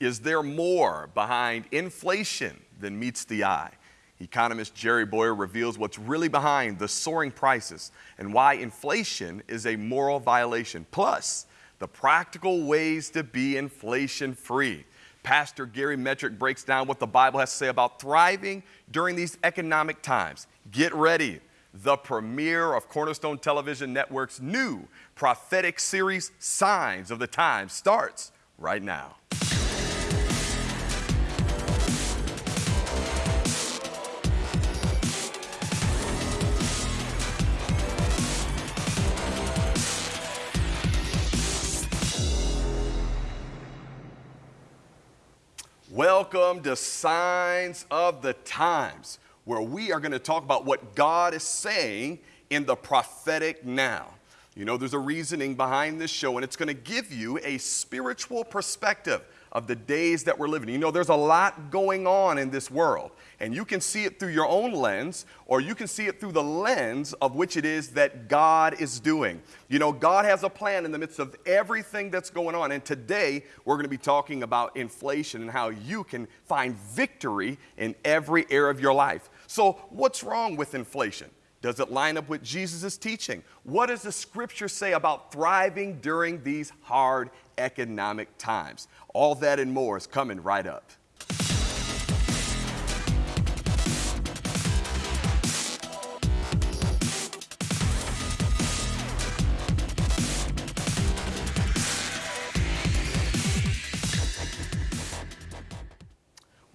Is there more behind inflation than meets the eye? Economist Jerry Bowyer reveals what's really behind the soaring prices and why inflation is a moral violation. Plus, the practical ways to be inflation free. Pastor Gary Metrick breaks down what the Bible has to say about thriving during these economic times. Get ready. The premiere of Cornerstone Television Network's new prophetic series, Signs of the Times, starts right now. Welcome to Signs of the Times, where we are going to talk about what God is saying in the prophetic now. You know, there's a reasoning behind this show, and it's going to give you a spiritual perspective of the days that we're living. You know, there's a lot going on in this world, and you can see it through your own lens, or you can see it through the lens of which it is that God is doing. You know, God has a plan in the midst of everything that's going on, and today we're going to be talking about inflation and how you can find victory in every area of your life. So, what's wrong with inflation? Does it line up with Jesus' teaching? What does the scripture say about thriving during these hard economic times? All that and more is coming right up.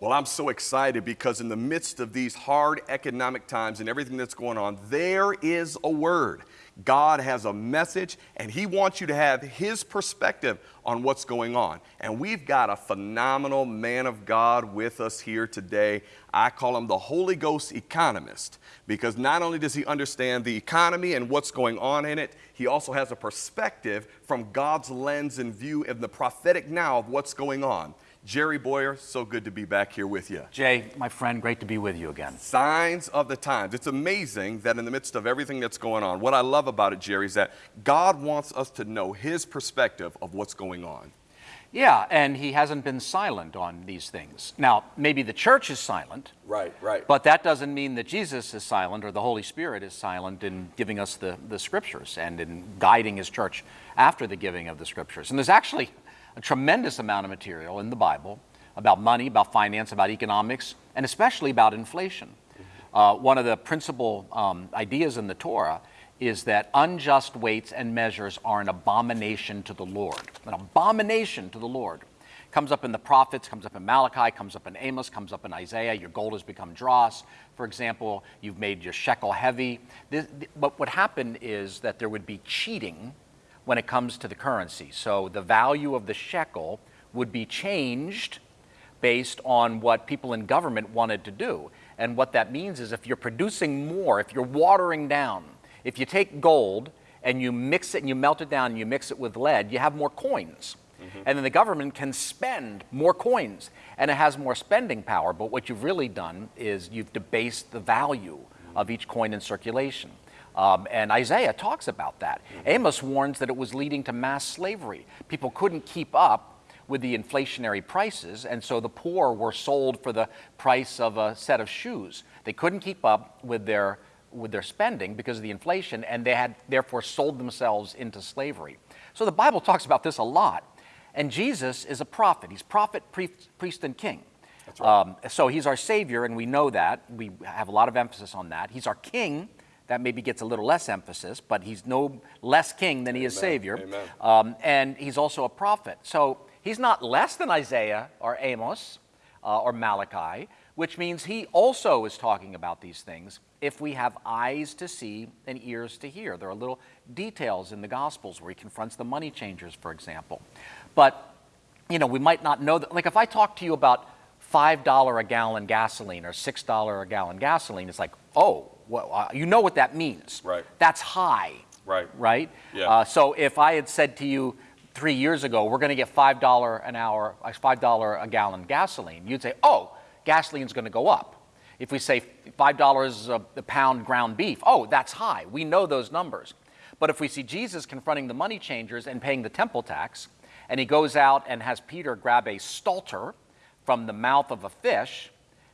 Well, I'm so excited because in the midst of these hard economic times and everything that's going on, there is a word. God has a message and He wants you to have His perspective on what's going on. And we've got a phenomenal man of God with us here today. I call him the Holy Ghost economist because not only does he understand the economy and what's going on in it, he also has a perspective from God's lens and view of the prophetic now of what's going on. Jerry Bowyer, so good to be back here with you. Jay, my friend, great to be with you again. Signs of the times. It's amazing that in the midst of everything that's going on, what I love about it, Jerry, is that God wants us to know His perspective of what's going on. Yeah, and He hasn't been silent on these things. Now, maybe the church is silent. Right, right. But that doesn't mean that Jesus is silent or the Holy Spirit is silent in giving us the, the scriptures and in guiding His church after the giving of the scriptures. And there's actually a tremendous amount of material in the Bible about money, about finance, about economics, and especially about inflation. Uh, one of the principal um, ideas in the Torah is that unjust weights and measures are an abomination to the Lord. An abomination to the Lord. Comes up in the prophets, comes up in Malachi, comes up in Amos, comes up in Isaiah. Your gold has become dross. For example, you've made your shekel heavy. This, but what happened is that there would be cheating when it comes to the currency. So the value of the shekel would be changed based on what people in government wanted to do. And what that means is if you're producing more, if you're watering down, if you take gold and you mix it and you melt it down and you mix it with lead, you have more coins. Mm-hmm. And then the government can spend more coins and it has more spending power. But what you've really done is you've debased the value of each coin in circulation. Um, and Isaiah talks about that. Amos warns that it was leading to mass slavery. People couldn't keep up with the inflationary prices, and so the poor were sold for the price of a set of shoes. They couldn't keep up with their with their spending because of the inflation, and they had therefore sold themselves into slavery. So the Bible talks about this a lot. And Jesus is a prophet. He's prophet, priest, priest and king. Right. Um, so he's our savior, and we know that. We have a lot of emphasis on that. He's our king that maybe gets a little less emphasis, but he's no less king than he is Savior. Um, and he's also a prophet. So he's not less than Isaiah or Amos uh, or Malachi, which means he also is talking about these things if we have eyes to see and ears to hear. There are little details in the Gospels where he confronts the money changers, for example. But, you know, we might not know that. Like if I talk to you about $5 a gallon gasoline or $6 a gallon gasoline, it's like, oh, well, uh, you know what that means. Right. That's high. Right. Right? Yeah. Uh, so if I had said to you three years ago, we're going to get $5 an hour, uh, $5 a gallon gasoline, you'd say, oh, gasoline's going to go up. If we say $5 a, a pound ground beef, oh, that's high. We know those numbers. But if we see Jesus confronting the money changers and paying the temple tax, And he goes out and has Peter grab a stater from the mouth of a fish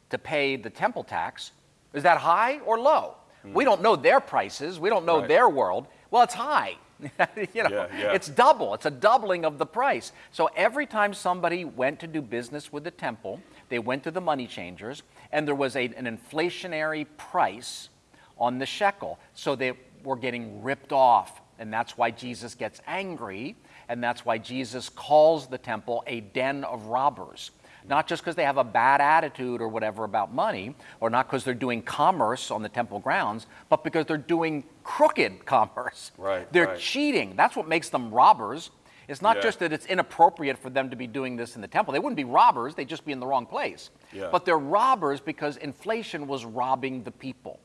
to pay the temple tax. Is that high or low? Hmm. We don't know their prices. We don't know Right. their world. Well, it's high. you know, Yeah, yeah. it's double. It's a doubling of the price. So every time somebody went to do business with the temple, they went to the money changers, and there was a, an inflationary price on the shekel. So they were getting ripped off. And that's why Jesus gets angry, and that's why Jesus calls the temple a den of robbers. Not just because they have a bad attitude or whatever about money, or not because they're doing commerce on the temple grounds, but because they're doing crooked commerce. Right, They're right. cheating. That's what makes them robbers. It's not Yeah. just that it's inappropriate for them to be doing this in the temple. They wouldn't be robbers, they'd just be in the wrong place. Yeah. But they're robbers because inflation was robbing the people.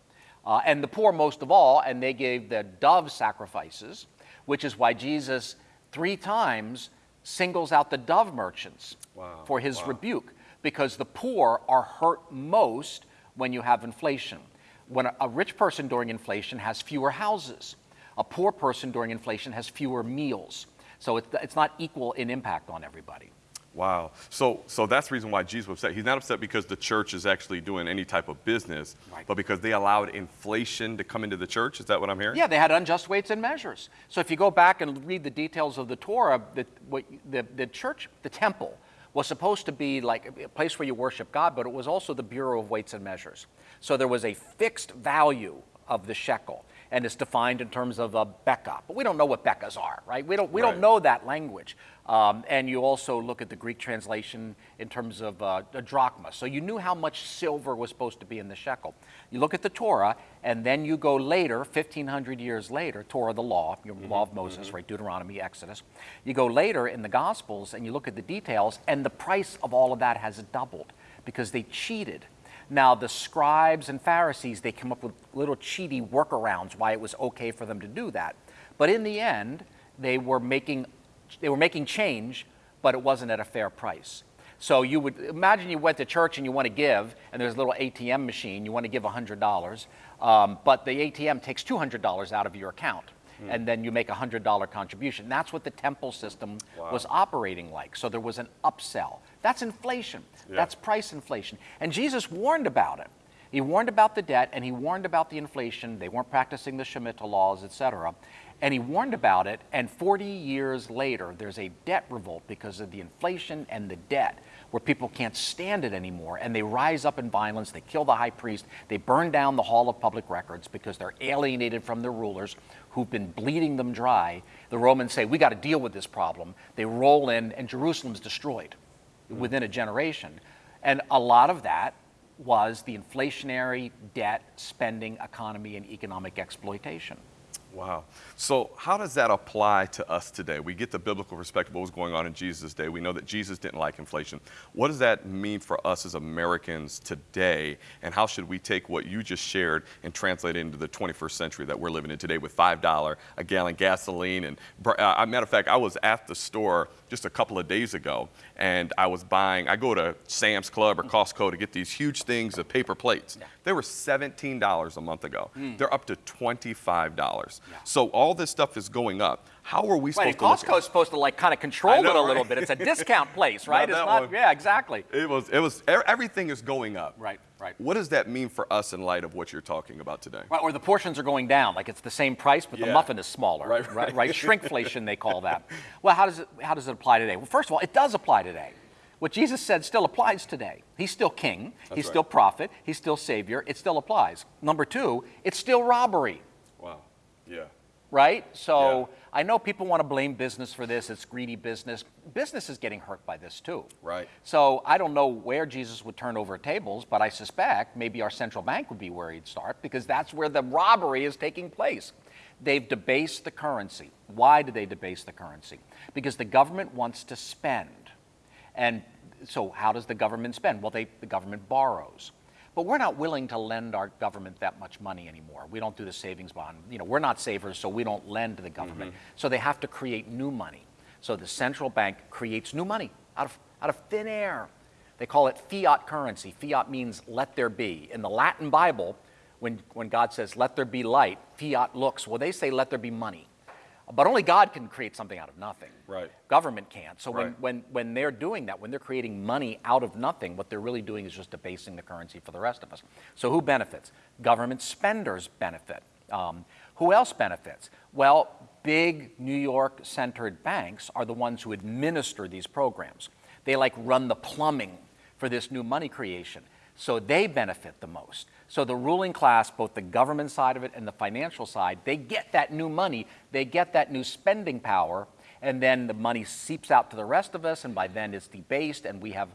Uh, and the poor most of all, and they gave the dove sacrifices, which is why Jesus three times singles out the dove merchants Wow, for his wow. rebuke, because the poor are hurt most when you have inflation. When a, a rich person during inflation has fewer houses, a poor person during inflation has fewer meals. So it, it's not equal in impact on everybody. Wow. So, so that's the reason why Jesus was upset. He's not upset because the church is actually doing any type of business, Right. but because they allowed inflation to come into the church. Is that what I'm hearing? Yeah, they had unjust weights and measures. So if you go back and read the details of the Torah, the, what, the, the church, the temple, was supposed to be like a place where you worship God, but it was also the Bureau of Weights and Measures. So there was a fixed value of the shekel, and it's defined in terms of a bekah. But we don't know what bekahs are, right? We don't, we Right. don't know that language. Um, and you also look at the Greek translation in terms of uh, a drachma. So you knew how much silver was supposed to be in the shekel. You look at the Torah, and then you go later, 1,500 years later, Torah, the law, your law of Moses, right? Deuteronomy, Exodus. You go later in the Gospels, and you look at the details, and the price of all of that has doubled because they cheated. Now, the scribes and Pharisees, they come up with little cheaty workarounds why it was okay for them to do that. But in the end, they were making, they were making change, but it wasn't at a fair price. So you would imagine you went to church and you want to give, and there's a little ATM machine, you want to give $100, um, but the ATM takes $200 out of your account. And then you make a $100 contribution. That's what the temple system was operating like. So there was an upsell. That's inflation. Yeah. That's price inflation. And Jesus warned about it. He warned about the debt and he warned about the inflation. They weren't practicing the Shemitah laws, etc. And he warned about it. And 40 years later, there's a debt revolt because of the inflation and the debt, where people can't stand it anymore. And they rise up in violence. They kill the high priest. They burn down the Hall of Public Records because they're alienated from their rulers who've been bleeding them dry. The Romans say, We got to deal with this problem. They roll in, and Jerusalem's destroyed hmm. within a generation. And a lot of that was the inflationary debt, spending, economy, and economic exploitation. Wow. So, how does that apply to us today? We get the biblical perspective of what was going on in Jesus' day. We know that Jesus didn't like inflation. What does that mean for us as Americans today? And how should we take what you just shared and translate it into the 21st century that we're living in today with $5 a gallon gasoline? And, br- uh, matter of fact, I was at the store just a couple of days ago and I was buying, I go to Sam's Club or Costco to get these huge things of paper plates. They were $17 a month ago. Hmm. They're up to $25. So all this stuff is going up. How are we supposed to at Costco's supposed to like kind of control know, it a little bit. It's a discount place, right? it's not, one. yeah, exactly. It was, it was, everything is going up. Right, right. What does that mean for us in light of what you're talking about today? Right, or the portions are going down, like it's the same price, but the muffin is smaller. Right, right, right. right. Shrinkflation, they call that. Well, how does it how does it apply today? Well, first of all, it does apply today. What Jesus said still applies today. He's still king. he's right. still prophet. He's still savior. It still applies. Number two, it's still robbery. Wow. Yeah. Right? So Yeah. I know people want to blame business for this. It's greedy business. Business is getting hurt by this too. Right. So I don't know where Jesus would turn over tables, but I suspect maybe our central bank would be where he'd start because that's where the robbery is taking place. They've debased the currency. Why do they debase the currency? Because the government wants to spend. And so how does the government spend? Well, they, the government borrows. But we're not willing to lend our government that much money anymore. We don't do the savings bond. You know, we're not savers, so we don't lend to the government. Mm-hmm. So they have to create new money. So the central bank creates new money out of, out of thin air. They call it fiat currency. Fiat means let there be. In the Latin Bible, when, when God says let there be light, fiat looks, well, they say let there be money. But only God can create something out of nothing. Right. Government can't. So when, Right. when, when they're doing that, when they're creating money out of nothing, what they're really doing is just debasing the currency for the rest of us. So who benefits? Government spenders benefit. Um, who else benefits? Well, big New York centered banks are the ones who administer these programs. They like run the plumbing for this new money creation. So they benefit the most. So the ruling class, both the government side of it and the financial side, they get that new money, they get that new spending power, and then the money seeps out to the rest of us, and by then it's debased and we have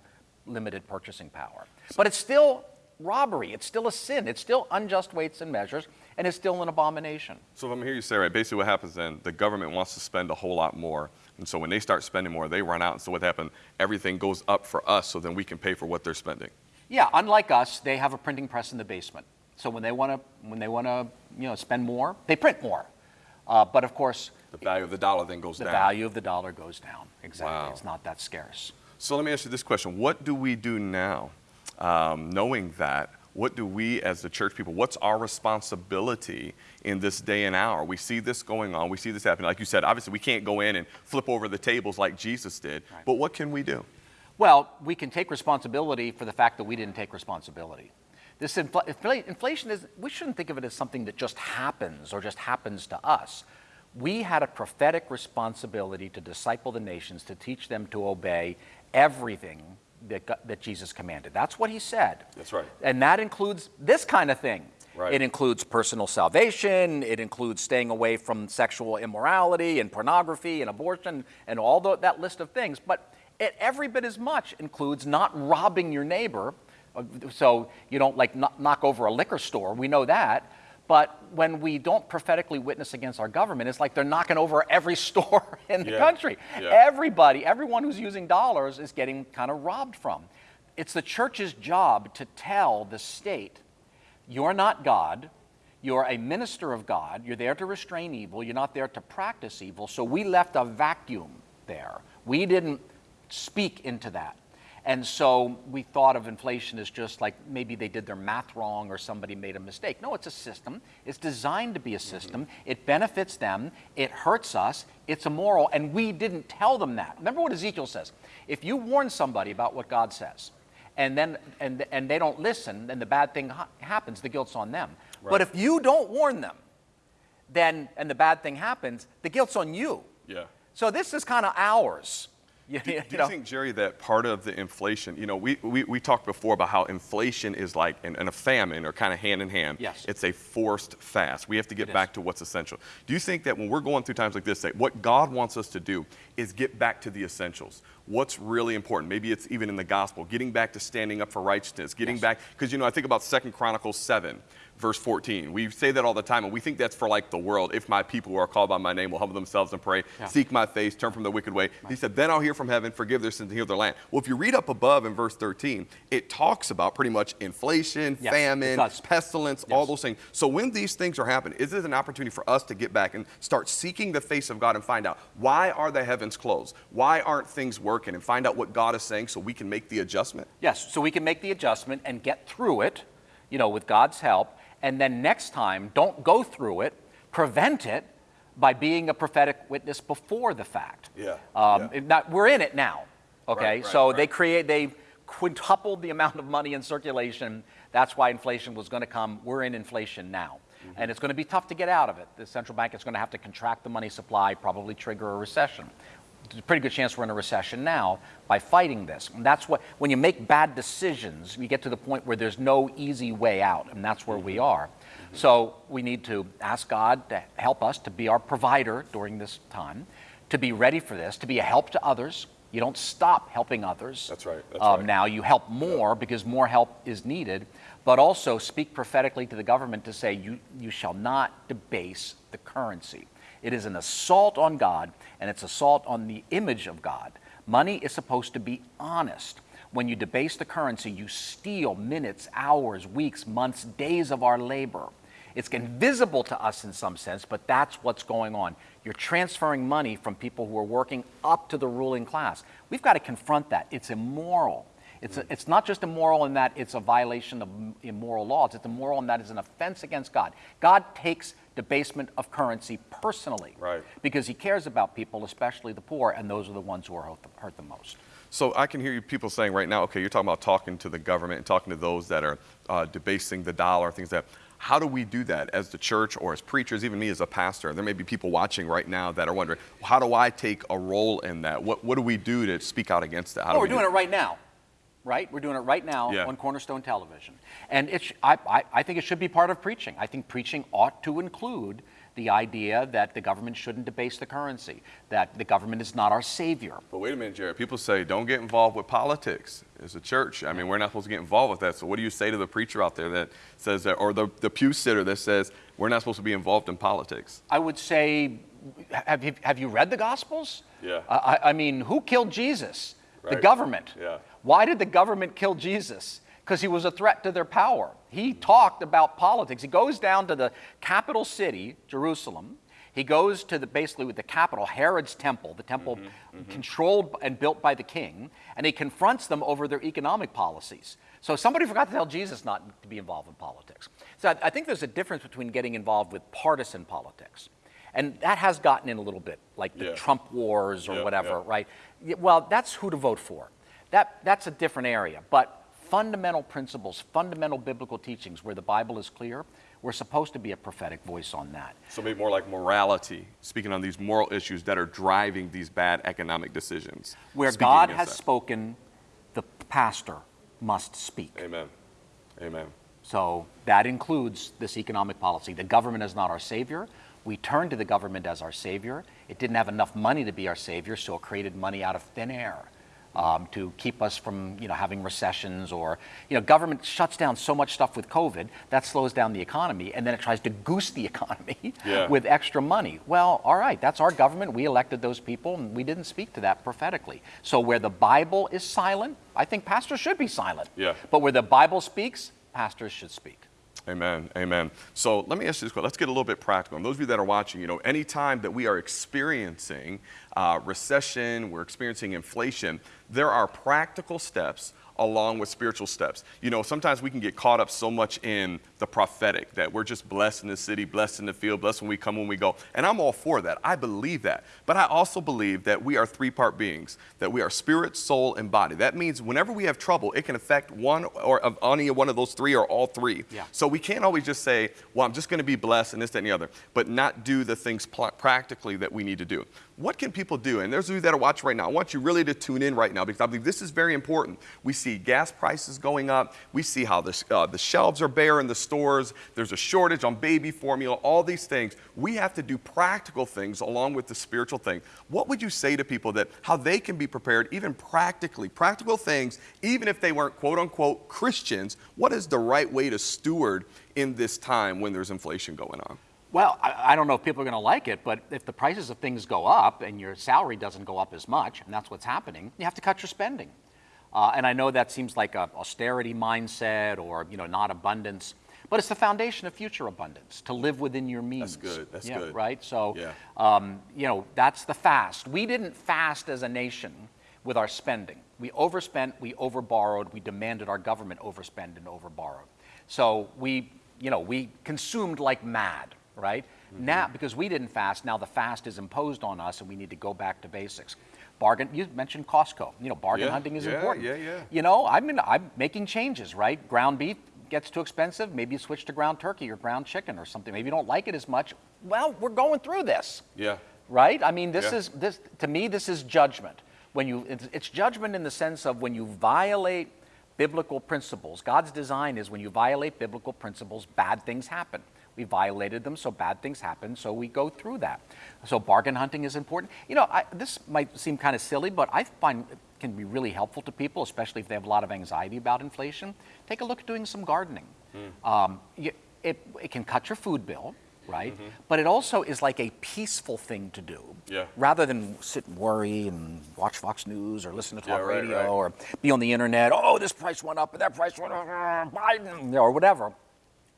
limited purchasing power. But it's still robbery, it's still a sin, it's still unjust weights and measures, and it's still an abomination. So if I'm hearing you say right, basically what happens then, the government wants to spend a whole lot more. And so when they start spending more, they run out. And so what happens? Everything goes up for us so then we can pay for what they're spending. Yeah, unlike us, they have a printing press in the basement. So when they want to, when they want to, you know, spend more, they print more. Uh, but of course, The value of the dollar then goes the down. The value of the dollar goes down. Exactly, Wow. it's not that scarce. So let me ask you this question. What do we do now? Um, knowing that, what do we as the church people, what's our responsibility in this day and hour? We see this going on. We see this happening. Like you said, obviously we can't go in and flip over the tables like Jesus did. Right. But what can we do? Well, we can take responsibility for the fact that we didn't take responsibility. This infl- infl- inflation is, we shouldn't think of it as something that just happens or just happens to us. We had a prophetic responsibility to disciple the nations, to teach them to obey everything that, that Jesus commanded. That's what he said. That's right. And that includes this kind of thing. Right. It includes personal salvation, it includes staying away from sexual immorality and pornography and abortion and all tho- that list of things. But it every bit as much includes not robbing your neighbor. uh, So you don't like knock over a liquor store, we know that. But when we don't prophetically witness against our government, it's like they're knocking over every store in the Yeah. country. Yeah. Everybody, everyone who's using dollars is getting kind of robbed from. It's the church's job to tell the state, you're not God. You're a minister of God. You're there to restrain evil. You're not there to practice evil. So we left a vacuum there. We didn't speak into that. And so we thought of inflation as just like maybe they did their math wrong or somebody made a mistake. No, it's a system. It's designed to be a system. Mm-hmm. It benefits them. It hurts us. It's immoral. And we didn't tell them that. Remember what Ezekiel says. If you warn somebody about what God says, and then and, and they don't listen, then the bad thing ha- happens, the guilt's on them. But if you don't warn them, then and the bad thing happens, the guilt's on you. Yeah. So this is kind of ours. You, Do, you do you think, Jerry, that part of the inflation, you know, we, we, we talked before about how inflation is like, and, and a famine are kind of hand in hand. Yes. It's a forced fast. We have to get It back is. to what's essential. Do you think that when we're going through times like this, that what God wants us to do is get back to the essentials? What's really important? Maybe it's even in the gospel, getting back to standing up for righteousness, getting Yes. back, because, you know, I think about Second Chronicles 7 verse 14. We say that all the time, and we think that's for like the world. If my people who are called by my name will humble themselves and pray, Yeah. seek my face, turn from the wicked way. He said, Then I'll hear from heaven, forgive their sins, and heal their land. Well, if you read up above in verse 13, it talks about pretty much inflation, Yes, famine, pestilence, all those things. So when these things are happening, is it an opportunity for us to get back and start seeking the face of God and find out why are the heavens closed? Why aren't things working? And find out what God is saying so we can make the adjustment? Yes, so we can make the adjustment and get through it, you know, with God's help. And then next time, don't go through it, prevent it by being a prophetic witness before the fact. Yeah, Um, yeah. not- we're in it now, okay? Right, right, so they create, they quintupled the amount of money in circulation. That's why inflation was going to come. We're in inflation now. Mm-hmm. And it's going to be tough to get out of it. The central bank is going to have to contract the money supply, probably trigger a recession. There's a pretty good chance we're in a recession now by fighting this. And that's what, when you make bad decisions, you get to the point where there's no easy way out, and that's where we are. So we need to ask God to help us to be our provider during this time, to be ready for this, to be a help to others. You don't stop helping others. That's right, that's um, right. Now you help more because more help is needed, but also speak prophetically to the government to say, you, you shall not debase the currency. It is an assault on God, and it's assault on the image of God. Money is supposed to be honest. When you debase the currency, you steal minutes, hours, weeks, months, days of our labor. It's invisible to us in some sense, but that's what's going on. You're transferring money from people who are working up to the ruling class. We've got to confront that. It's immoral. It's, a, it's not just immoral in that it's a violation of immoral laws, it's immoral in that it's an offense against God. God takes debasement of currency personally Right. because he cares about people, especially the poor, and those are the ones who are hurt the, hurt the most. So I can hear you people saying right now, okay, you're talking about talking to the government and talking to those that are uh, debasing the dollar, things like that. How do we do that as the church or as preachers, even me as a pastor? There may be people watching right now that are wondering, how do I take a role in that? What, what do we do to speak out against that? How Oh, do we're we doing do it right now, right? We're doing it right now Yeah. on Cornerstone Television. And it I, I, I think it should be part of preaching. I think preaching ought to include the idea that the government shouldn't debase the currency, that the government is not our savior. But wait a minute, Jared. People say don't get involved with politics as a church. I mean, we're not supposed to get involved with that. So what do you say to the preacher out there that says that, or the, the pew sitter that says we're not supposed to be involved in politics? I would say, have you, have you read the Gospels? Yeah. I, I- I mean, who killed Jesus? The government. Yeah. Why did the government kill Jesus? Because he was a threat to their power. He talked about politics. He goes down to the capital city, Jerusalem. He goes to the basically with the capital, Herod's temple, the temple Mm-hmm, controlled and built by the king, and he confronts them over their economic policies. So somebody forgot to tell Jesus not to be involved in politics. So I, I think there's a difference between getting involved with partisan politics. And that has gotten in a little bit, like the Yeah. Trump wars or Yeah, whatever, yeah. right? Well, that's who to vote for. That, that's a different area. But fundamental principles, fundamental biblical teachings where the Bible is clear, we're supposed to be a prophetic voice on that. So maybe more like morality, speaking on these moral issues that are driving these bad economic decisions. Where Speaking God has that. spoken, the pastor must speak. Amen. Amen. So that includes this economic policy. The government is not our savior. We turned to the government as our savior. It didn't have enough money to be our savior, so it created money out of thin air um, to keep us from, you know, having recessions or, you know, government shuts down so much stuff with COVID that slows down the economy, and then it tries to goose the economy Yeah. with extra money. Well, all right, that's our government. We elected those people, and we didn't speak to that prophetically. So where the Bible is silent, I think pastors should be silent. Yeah. But where the Bible speaks, pastors should speak. Amen. Amen. So let me ask you this question. Let's get a little bit practical. And those of you that are watching, you know, anytime that we are experiencing uh, recession, we're experiencing inflation, there are practical steps along with spiritual steps. You know, sometimes we can get caught up so much in the prophetic that we're just blessed in the city, blessed in the field, blessed when we come, when we go. And I'm all for that. I believe that. But I also believe that we are three part beings, that we are spirit, soul, and body. That means whenever we have trouble, it can affect one or of any one of those three or all three. Yeah. So we can't always just say, well, I'm just going to be blessed and this, that, and the other, but not do the things practically that we need to do. What can people do? And there's of you that are watching right now. I want you really to tune in right now because I believe this is very important. We see gas prices going up. We see how the, uh, the shelves are bare in the stores. There's a shortage on baby formula, all these things. We have to do practical things along with the spiritual thing. What would you say to people that how they can be prepared, even practically, practical things, even if they weren't quote unquote Christians? What is the right way to steward in this time when there's inflation going on? Well, I, I don't know if people are going to like it, but if the prices of things go up and your salary doesn't go up as much, and that's what's happening, you have to cut your spending. Uh, and I know that seems like a austerity mindset or you know not abundance, but it's the foundation of future abundance to live within your means. That's good, that's yeah, good. Right. So, Yeah. um, you know, that's the fast. We didn't fast as a nation with our spending. We overspent, we overborrowed, we demanded our government overspend and overborrowed. So we, you know, we consumed like mad, right? Mm-hmm. Now, because we didn't fast, now the fast is imposed on us and we need to go back to basics. Bargain, you mentioned Costco. You know, bargain Yeah, hunting is yeah, important. yeah, yeah. You know, I mean, I'm making changes, right? Ground beef gets too expensive, maybe you switch to ground turkey or ground chicken or something. Maybe you don't like it as much. Well, we're going through this Yeah. right? I mean, this Yeah. is this to me. This is judgment. When you, it's, it's judgment in the sense of when you violate biblical principles. God's design is when you violate biblical principles, bad things happen. We violated them, so bad things happen. So we go through that. So bargain hunting is important. You know, I, this might seem kind of silly, but I find it can be really helpful to people, especially if they have a lot of anxiety about inflation. Take a look at doing some gardening. Um, you, it, it can cut your food bill, right? But it also is like a peaceful thing to do. Yeah. Rather than sit and worry and watch Fox News or listen to Yeah, talk right, radio right. or be on the internet. Oh, this price went up and that price went up. Biden, or whatever.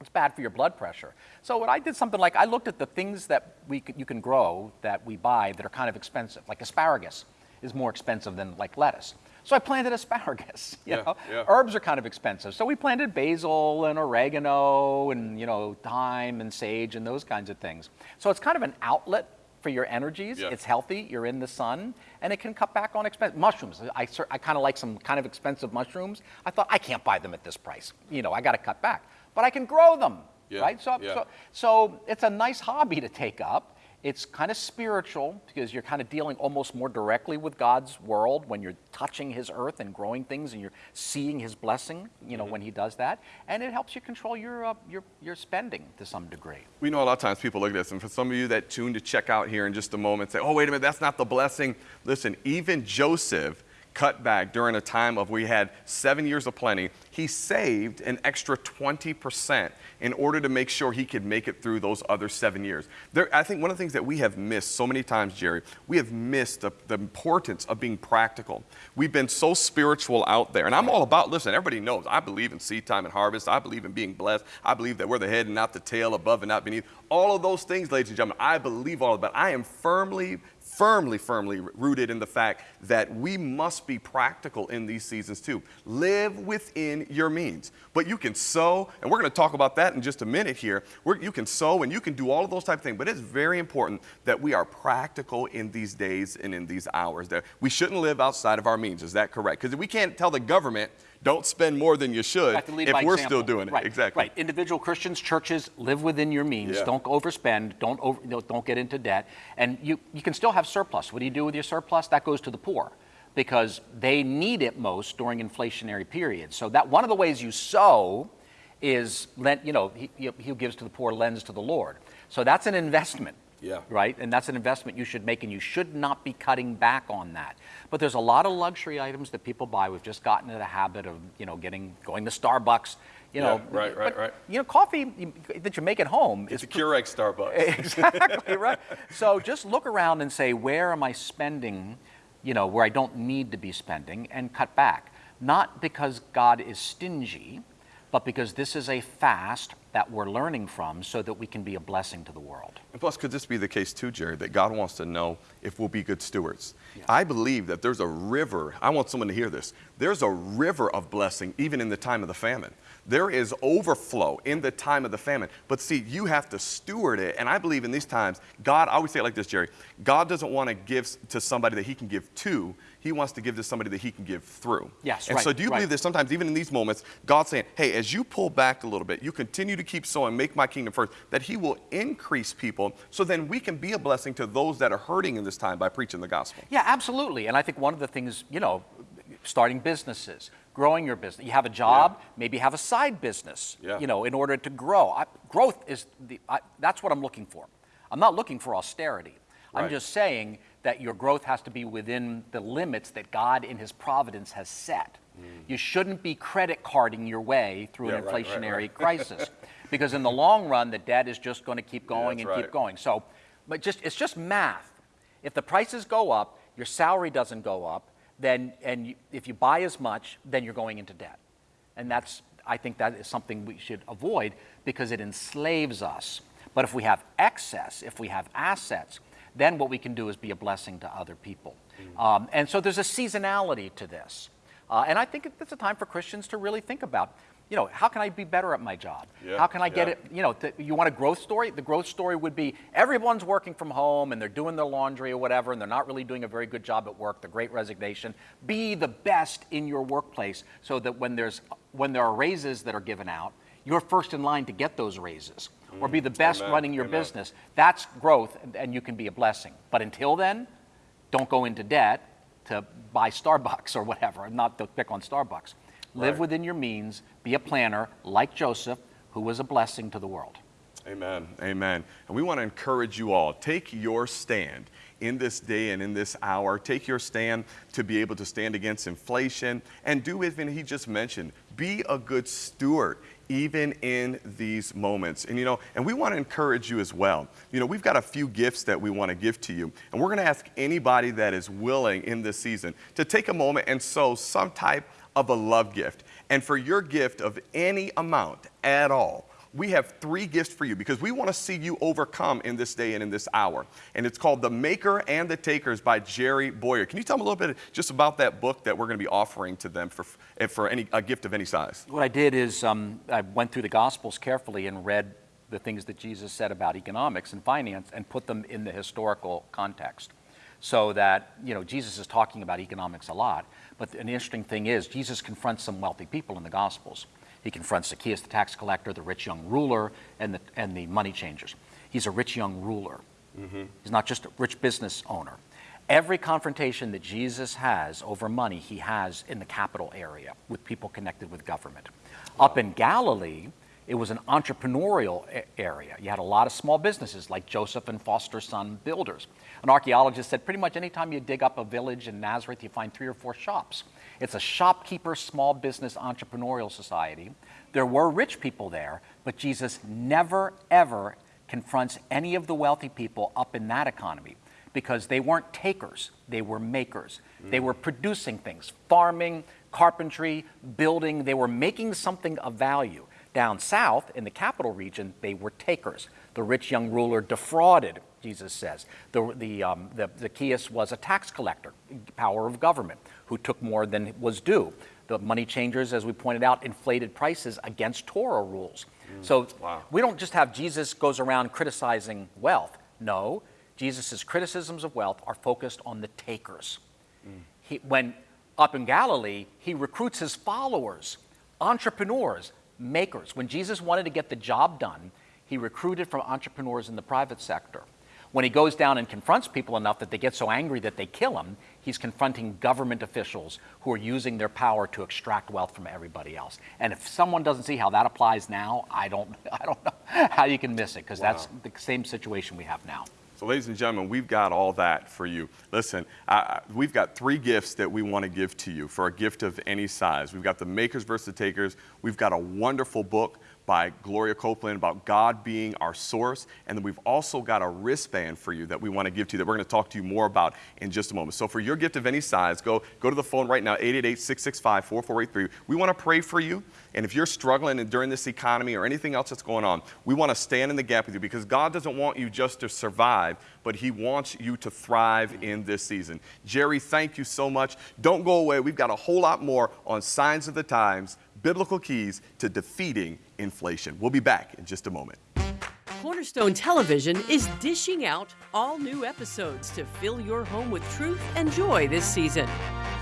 It's bad for your blood pressure. So what I did something like I looked at the things that we you can grow that we buy that are kind of expensive, like asparagus is more expensive than like lettuce. So I planted asparagus. You Yeah, know, yeah. herbs are kind of expensive, so we planted basil and oregano and you know thyme and sage and those kinds of things. So it's kind of an outlet for your energies. Yeah. It's healthy. You're in the sun, and it can cut back on expense. Mushrooms. I, I kind of like some kind of expensive mushrooms. I thought I can't buy them at this price. You know, I got to cut back, but I can grow them. Yeah, Right. So, yeah. so so it's a nice hobby to take up. It's kind of spiritual because you're kind of dealing almost more directly with God's world when you're touching His earth and growing things, and you're seeing His blessing. You know, when He does that, and it helps you control your uh, your your spending to some degree. We know a lot of times people look at this, and for some of you that tune to check out here in just a moment, say, oh, wait a minute, that's not the blessing. Listen, even Joseph cut back during a time of we had seven years of plenty. He saved an extra 20% in order to make sure he could make it through those other seven years. There, I think one of the things that we have missed so many times, Jerry, we have missed the, the importance of being practical. We've been so spiritual out there. And I'm all about, listen, everybody knows I believe in seed time and harvest. I believe in being blessed. I believe that we're the head and not the tail, above and not beneath. All of those things, ladies and gentlemen, I believe all of that. I am firmly, firmly, firmly rooted in the fact that we must be practical in these seasons too. Live within your means. But you can sow, and we're going to talk about that in just a minute here. You can sow and you can do all of those type of things, but it's very important that we are practical in these days and in these hours. That we shouldn't live outside of our means. Is that correct? Because we can't tell the government, don't spend more than you should You have to lead if we're example. still doing it. Right, Exactly. Right. Individual Christians, churches, live within your means. Yeah. Don't overspend. Don't over, you know, don't get into debt. And you, you can still have surplus. What do you do with your surplus? That goes to the poor because they need it most during inflationary periods. So that one of the ways you sow is lent, you know, he, he he gives to the poor lends to the Lord. So that's an investment. Yeah. Right? And that's an investment you should make, and you should not be cutting back on that. But there's a lot of luxury items that people buy. We've just gotten into the habit of, you know, getting going to Starbucks. You know, Yeah, right, right, but, right. You know, coffee that you make at home It's is a Keurig Starbucks. exactly right. So just look around and say, where am I spending, you know, where I don't need to be spending, and cut back. Not because God is stingy, but because this is a fast that we're learning from so that we can be a blessing to the world. And plus, could this be the case too, Jerry, that God wants to know if we'll be good stewards? I believe that there's a river, I want someone to hear this. There's a river of blessing even in the time of the famine. There is overflow in the time of the famine. But see, you have to steward it. And I believe in these times, God, I always say it like this, Jerry God doesn't want to give to somebody that he can give to, he wants to give to somebody that he can give through. Yes, And right, so, do you right. believe that sometimes, even in these moments, God's saying, hey, as you pull back a little bit, you continue to keep sowing, make my kingdom first, that He will increase people so then we can be a blessing to those that are hurting in this time by preaching the gospel. Yeah, absolutely. And I think one of the things, you know, starting businesses, growing your business. You have a job, maybe have a side business, Yeah. you know, in order to grow. I, growth is the, I, that's what I'm looking for. I'm not looking for austerity. I'm just saying that your growth has to be within the limits that God in His providence has set. You shouldn't be credit carding your way through Mm. Yeah, an right, right, inflationary right. crisis because in the long run the debt is just going to keep going that's and right. keep going. So, but just it's just math. If the prices go up, your salary doesn't go up, then and you, if you buy as much, then you're going into debt. And that's I think that is something we should avoid because it enslaves us. But if we have excess, if we have assets, then what we can do is be a blessing to other people. Mm. Um, and so there's a seasonality to this. Uh, and I think it's a time for Christians to really think about, you know, how can I be better at my job? Yeah, how can I get yeah. it, you know, you want a growth story? The growth story would be everyone's working from home and they're doing their laundry or whatever, and they're not really doing a very good job at work, the great resignation. Be the best in your workplace so that when, there's, when there are raises that are given out, you're first in line to get those raises. Or be the best Mm, Amen, running your amen. business. That's growth, and, and you can be a blessing. But until then, don't go into debt to buy Starbucks or whatever, not to pick on Starbucks. Live Right. within your means, be a planner like Joseph, who was a blessing to the world. Amen. Amen. And we want to encourage you all take your stand in this day and in this hour. Take your stand to be able to stand against inflation and do even he just mentioned be a good steward even in these moments. And you know, and we want to encourage you as well. You know, we've got a few gifts that we want to give to you. And we're going to ask anybody that is willing in this season to take a moment and sow some type of a love gift. And for your gift of any amount at all, we have three gifts for you because we want to see you overcome in this day and in this hour. And it's called The Maker and the Takers by Jerry Bowyer. Can you tell them a little bit just about that book that we're going to be offering to them for, for any, a gift of any size? What I did is um, I went through the Gospels carefully and read the things that Jesus said about economics and finance and put them in the historical context. So that, you know, Jesus is talking about economics a lot, but an interesting thing is Jesus confronts some wealthy people in the Gospels. He confronts Zacchaeus, the tax collector, the rich young ruler, and the, and the money changers. He's a rich young ruler. Mm-hmm. He's not just a rich business owner. Every confrontation that Jesus has over money, he has in the capital area with people connected with government. Up in Galilee, it was an entrepreneurial area. You had a lot of small businesses like Joseph and Foster Son Builders. An archaeologist said pretty much anytime you dig up a village in Nazareth, you find three or four shops. It's a shopkeeper, small business, entrepreneurial society. There were rich people there, but Jesus never, ever confronts any of the wealthy people up in that economy because they weren't takers, they were makers. Mm. They were producing things, farming, carpentry, building, they were making something of value. Down south, in the capital region, they were takers. The rich young ruler defrauded, Jesus says. The, the, um, the, Zacchaeus was a tax collector, power of government, who took more than was due. The money changers, as we pointed out, inflated prices against Torah rules. Mm, so wow. we don't just have Jesus goes around criticizing wealth. No, Jesus' criticisms of wealth are focused on the takers. Mm. He, when up in Galilee, he recruits his followers, entrepreneurs, makers. When Jesus wanted to get the job done, he recruited from entrepreneurs in the private sector. When he goes down and confronts people enough that they get so angry that they kill him, he's confronting government officials who are using their power to extract wealth from everybody else. And if someone doesn't see how that applies now, I don't, I don't know how you can miss it, because wow. that's the same situation we have now. So, ladies and gentlemen, we've got all that for you. Listen, uh, we've got three gifts that we want to give to you for a gift of any size. We've got the makers versus the takers. We've got a wonderful book by Gloria Copeland about God being our source. And then we've also got a wristband for you that we want to give to you that we're going to talk to you more about in just a moment. So for your gift of any size, go, go to the phone right now, 888-665-4483. We want to pray for you. And if you're struggling during this economy or anything else that's going on, we want to stand in the gap with you because God doesn't want you just to survive, but He wants you to thrive in this season. Jerry, thank you so much. Don't go away. We've got a whole lot more on Signs of the Times biblical keys to defeating inflation. We'll be back in just a moment. Cornerstone Television is dishing out all new episodes to fill your home with truth and joy this season.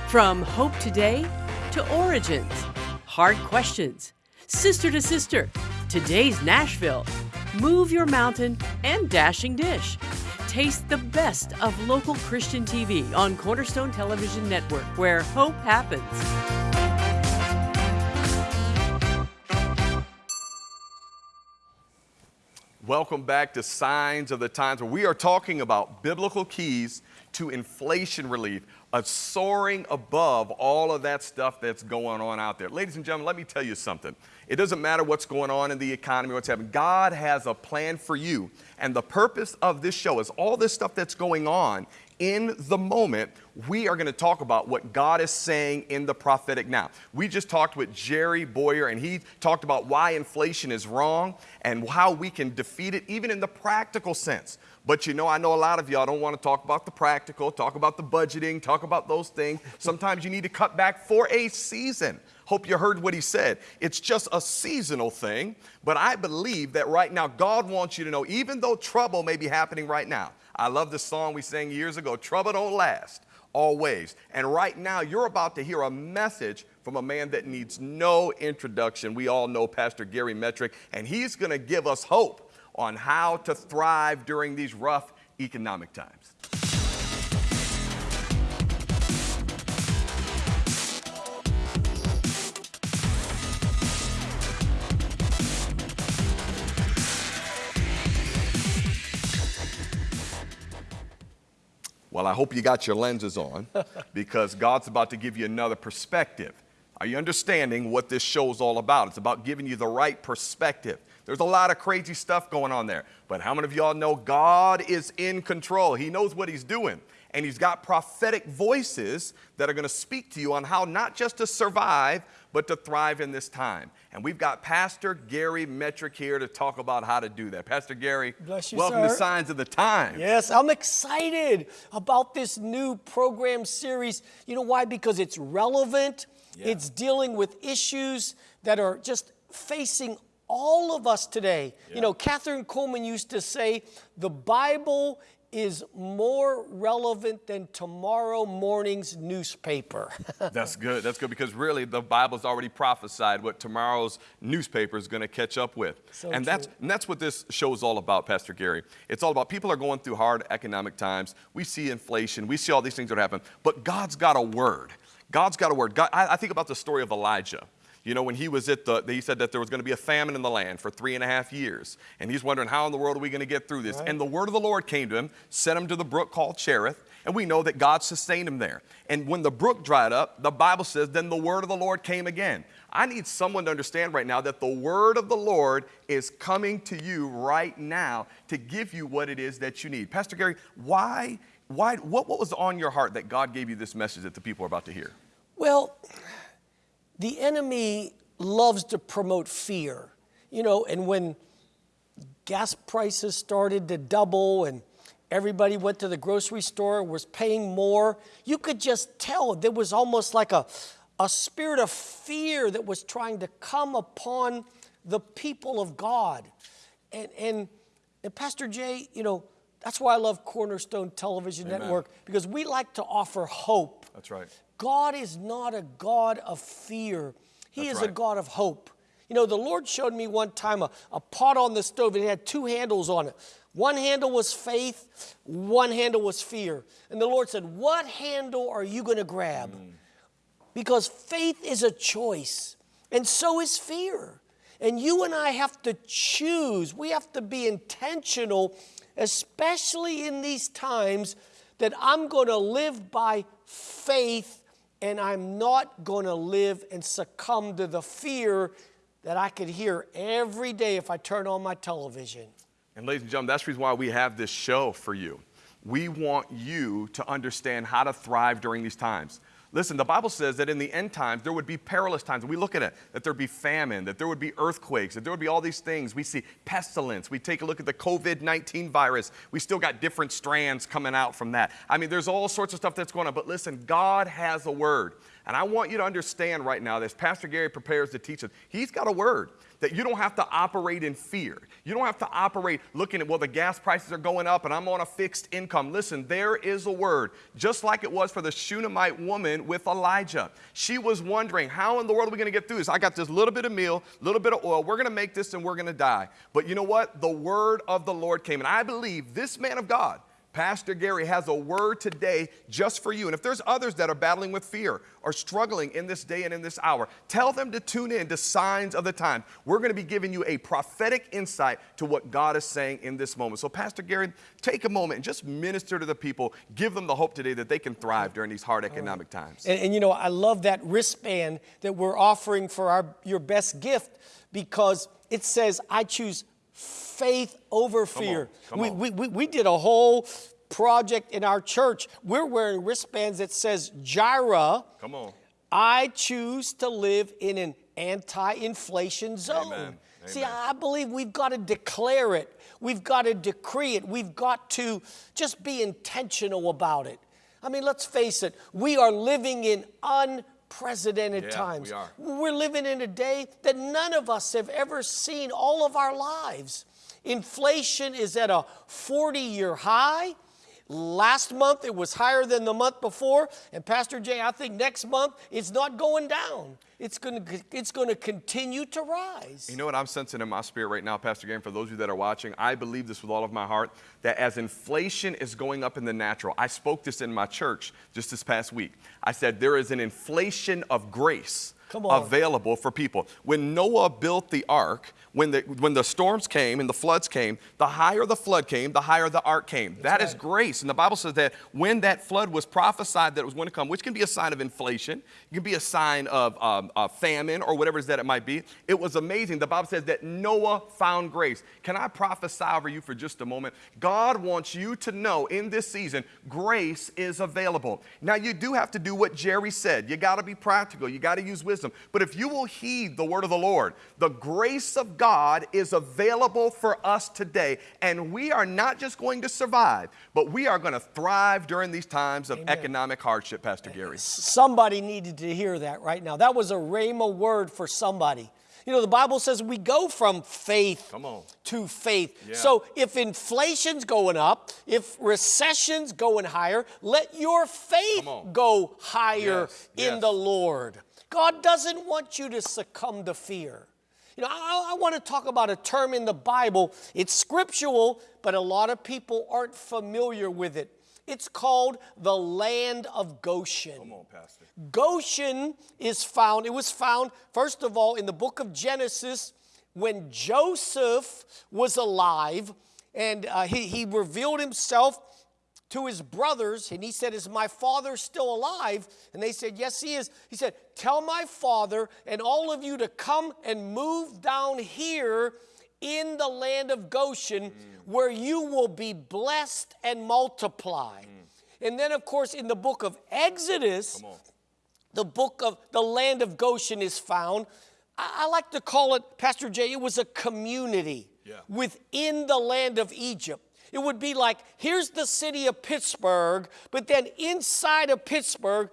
From Hope Today to Origins, Hard Questions, Sister to Sister, Today's Nashville, Move Your Mountain, and Dashing Dish. Taste the best of local Christian TV on Cornerstone Television Network, where hope happens. Welcome back to Signs of the Times, where we are talking about biblical keys to inflation relief, a soaring above all of that stuff that's going on out there. Ladies and gentlemen, let me tell you something. It doesn't matter what's going on in the economy, what's happening. God has a plan for you. And the purpose of this show is all this stuff that's going on in the moment, we are going to talk about what God is saying in the prophetic now. We just talked with Jerry Bowyer, and he talked about why inflation is wrong and how we can defeat it, even in the practical sense. But you know, I know a lot of y'all don't want to talk about the practical, talk about the budgeting, talk about those things. Sometimes you need to cut back for a season. Hope you heard what he said. It's just a seasonal thing, but I believe that right now God wants you to know, even though trouble may be happening right now, I love the song we sang years ago Trouble Don't Last Always. And right now, you're about to hear a message from a man that needs no introduction. We all know Pastor Gary Metrick, and he's going to give us hope on how to thrive during these rough economic times. Well, I hope you got your lenses on because God's about to give you another perspective. Are you understanding what this show is all about? It's about giving you the right perspective. There's a lot of crazy stuff going on there. But how many of y'all know God is in control? He knows what He's doing. And he's got prophetic voices that are going to speak to you on how not just to survive, but to thrive in this time. And we've got Pastor Gary Metrick here to talk about how to do that. Pastor Gary, Bless you, welcome to. Signs of the Times. Yes, I'm excited about this new program series. You know why? Because it's relevant, it's dealing with issues that are just facing all of us today. You know, Kathryn Kuhlman used to say, the Bible is more relevant than tomorrow morning's newspaper. That's good. That's good because really the Bible's already prophesied what tomorrow's newspaper is going to catch up with. So and that's and that's what this show is all about, Pastor Gary. It's all about people are going through hard economic times. We see inflation. We see all these things that happen. But God's got a word. God's got a word. God, I, I think about the story of Elijah. You know, when he was at the, he said that there was going to be a famine in the land for three and a half years. And he's wondering, how in the world are we going to get through this? And the word of the Lord came to him, sent him to the brook called Cherith. And we know that God sustained him there. And when the brook dried up, the Bible says, then the word of the Lord came again. I need someone to understand right now that the word of the Lord is coming to you right now to give you what it is that you need. Pastor Gary, why, why, what, what was on your heart that God gave you this message that the people are about to hear? Well, the enemy loves to promote fear, you know, and when gas prices started to double and everybody went to the grocery store was paying more, you could just tell there was almost like a, a spirit of fear that was trying to come upon the people of God. And, and, and Pastor Jay, you know, that's why I love Cornerstone Television Amen. Network because we like to offer hope. That's right. God is not a God of fear. He That's is a. God of hope. You know, the Lord showed me one time a, a pot on the stove and it had two handles on it. One handle was faith, one handle was fear. And the Lord said, What handle are you going to grab? Mm. Because faith is a choice, and so is fear. And you and I have to choose. We have to be intentional, especially in these times, that I'm going to live by faith and I'm not going to live and succumb to the fear that I could hear every day if I turn on my television. And ladies and gentlemen, that's the reason why we have this show for you. We want you to understand how to thrive during these times. Listen, the Bible says that in the end times there would be perilous times. We look at it, that there'd be famine, that there would be earthquakes, that there would be all these things. We see pestilence. We take a look at the COVID 19 virus. We still got different strands coming out from that. I mean, there's all sorts of stuff that's going on. But listen, God has a word. And I want you to understand right now, as Pastor Gary prepares to teach us, he's got a word that you don't have to operate in fear. You don't have to operate looking at, well, the gas prices are going up and I'm on a fixed income. Listen, there is a word, just like it was for the Shunammite woman with Elijah. She was wondering, how in the world are we going to get through this? I got this little bit of meal, little bit of oil. We're going to make this and we're going to die. But you know what? The word of the Lord came. And I believe this man of God, Pastor Gary has a word today just for you. And if there's others that are battling with fear or struggling in this day and in this hour, tell them to tune in to Signs of the Time. We're going to be giving you a prophetic insight to what God is saying in this moment. So, Pastor Gary, take a moment and just minister to the people. Give them the hope today that they can thrive during these hard economic times. And, and you know, I love that wristband that we're offering for our your best gift because it says, I choose faith over fear. come we, on. We, we, we did a whole project in our church. We're wearing wristbands that says Jireh. Come on. I choose to live in an anti-inflation zone. Amen. See, I believe we've got to declare it. We've got to decree it. We've got to just be intentional about it. I mean, let's face it, we are living in unprecedented Yeah, times. we are. We're living in a day that none of us have ever seen all of our lives. Inflation is at a 40 year high. Last month it was higher than the month before. And Pastor Jay, I think next month it's not going down. It's going to, it's going to continue to rise. You know what I'm sensing in my spirit right now, Pastor Gary, for those of you that are watching, I believe this with all of my heart, that as inflation is going up in the natural, I spoke this in my church just this past week. I said there is an inflation of grace. Available for people. When Noah built the ark, when the, when the storms came and the floods came, the higher the flood came, the higher the ark came. That is right. grace. And the Bible says that when that flood was prophesied that it was going to come, which can be a sign of inflation, it can be a sign of um, uh, famine or whatever it is that it might be, it was amazing. The Bible says that Noah found grace. Can I prophesy over you for just a moment? God wants you to know in this season, grace is available. Now, you do have to do what Jerry said. You got to be practical, you got to use wisdom. But if you will heed the word of the Lord, the grace of God is available for us today. And we are not just going to survive, but we are going to thrive during these times of economic hardship, Pastor Gary. Somebody needed to hear that right now. That was a rhema word for somebody. You know, the Bible says we go from faith to faith. Yeah. So if inflation's going up, if recession's going higher, let your faith go higher Yes, in yes. the Lord. God doesn't want you to succumb to fear. You know, I, I want to talk about a term in the Bible. It's scriptural, but a lot of people aren't familiar with it. It's called the land of Goshen. Come on, Pastor. Goshen is found, it was found, first of all, in the book of Genesis when Joseph was alive and uh, he, he revealed himself to his brothers and he said, Is my father still alive? And they said, Yes, he is. He said, Tell my father and all of you to come and move down here in the land of Goshen where you will be blessed and multiply. And then, of course, in the book of Exodus, the book of the land of Goshen is found. I, I like to call it, Pastor Jay, it was a community Yeah. within the land of Egypt. It would be like here's the city of Pittsburgh, but then inside of Pittsburgh,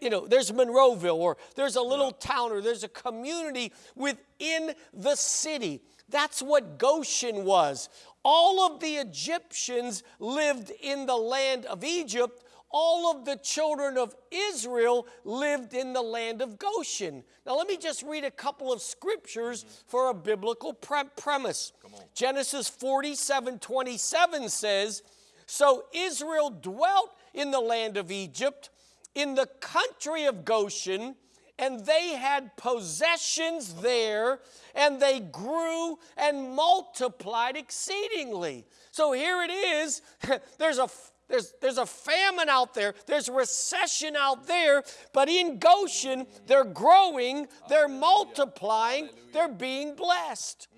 you know, there's Monroeville, or there's a little town, or there's a community within the city. That's what Goshen was. All of the Egyptians lived in the land of Egypt. All of the children of Israel lived in the land of Goshen. Now, let me just read a couple of scriptures for a biblical pre- premise. Genesis 47 27 says, So Israel dwelt in the land of Egypt, in the country of Goshen, and they had possessions there, and they grew and multiplied exceedingly. So here it is. there's a there's, there's a famine out there, there's recession out there, but in Goshen, they're growing, they're multiplying, they're being blessed.